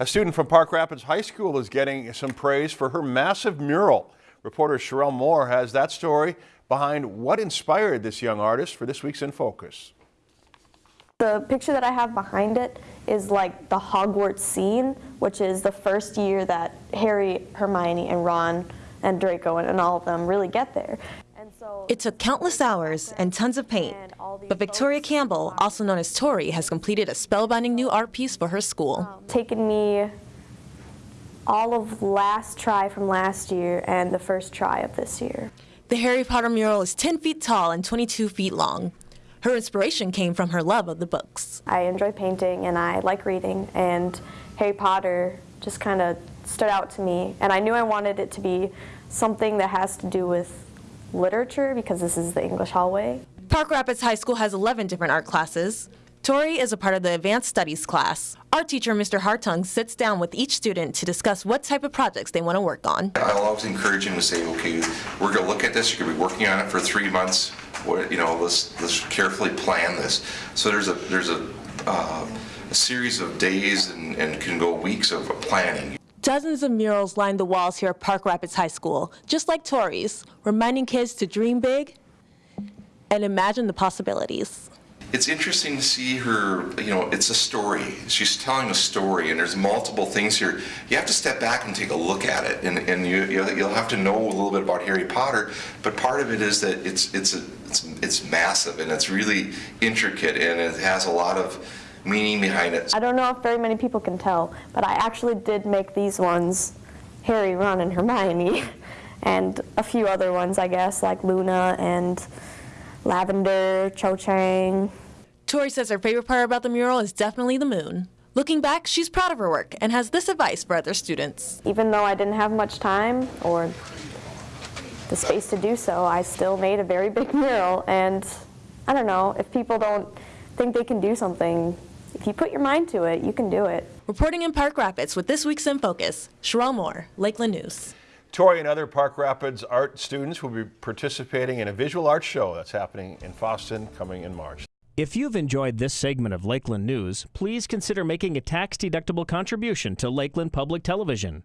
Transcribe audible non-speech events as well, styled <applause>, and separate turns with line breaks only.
A student from Park Rapids High School is getting some praise for her massive mural. Reporter Sherelle Moore has that story behind what inspired this young artist for this week's In Focus.
The picture that I have behind it is like the Hogwarts scene, which is the first year that Harry, Hermione, and Ron and Draco and, and all of them really get there. And so
It took countless hours and tons of paint, but Victoria Campbell, um, also known as Tori, has completed a spellbinding new art piece for her school.
Um, taken me all of last try from last year and the first try of this year.
The Harry Potter mural is 10 feet tall and 22 feet long. Her inspiration came from her love of the books.
I enjoy painting and I like reading and Harry Potter just kind of stood out to me and I knew I wanted it to be something that has to do with literature because this is the English hallway.
Park Rapids High School has 11 different art classes. Tori is a part of the Advanced Studies class. Art teacher Mr. Hartung sits down with each student to discuss what type of projects they want to work on.
I'll always encourage him to say, okay, we're going to look at this, you're going to be working on it for three months, what, you know, let's, let's carefully plan this. So there's a, there's a, uh, a series of days and, and can go weeks of planning.
Dozens of murals line the walls here at Park Rapids High School, just like Tori's, reminding kids to dream big and imagine the possibilities.
It's interesting to see her, you know, it's a story. She's telling a story and there's multiple things here. You have to step back and take a look at it and, and you, you'll have to know a little bit about Harry Potter, but part of it is that it's, it's, a, it's, it's massive and it's really intricate and it has a lot of meaning behind it.
I don't know if very many people can tell, but I actually did make these ones, Harry, Ron, and Hermione, <laughs> and a few other ones, I guess, like Luna and Lavender, Cho Chang.
Tori says her favorite part about the mural is definitely the moon. Looking back, she's proud of her work and has this advice for other students.
Even though I didn't have much time or the space to do so, I still made a very big <laughs> mural. And I don't know, if people don't think they can do something, if you put your mind to it, you can do it.
Reporting in Park Rapids with this week's In Focus, Sherelle Moore, Lakeland News.
Tori and other Park Rapids art students will be participating in a visual art show that's happening in Fosston coming in March.
If you've enjoyed this segment of Lakeland News, please consider making a tax-deductible contribution to Lakeland Public Television.